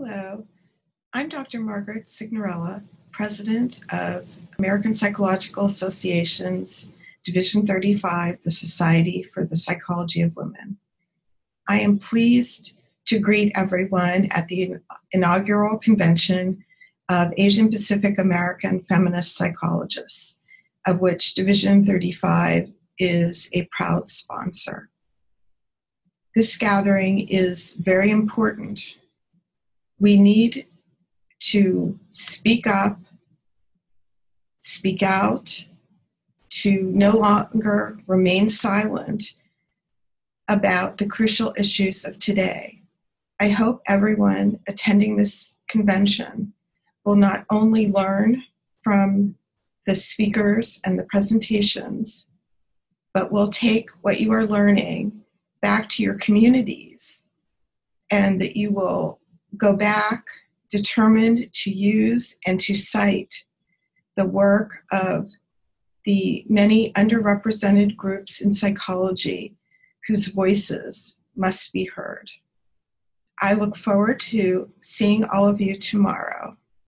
Hello, I'm Dr. Margaret Signorella, President of American Psychological Association's Division 35, the Society for the Psychology of Women. I am pleased to greet everyone at the inaugural convention of Asian Pacific American Feminist Psychologists, of which Division 35 is a proud sponsor. This gathering is very important. We need to speak up, speak out, to no longer remain silent about the crucial issues of today. I hope everyone attending this convention will not only learn from the speakers and the presentations, but will take what you are learning back to your communities and that you will go back determined to use and to cite the work of the many underrepresented groups in psychology whose voices must be heard. I look forward to seeing all of you tomorrow.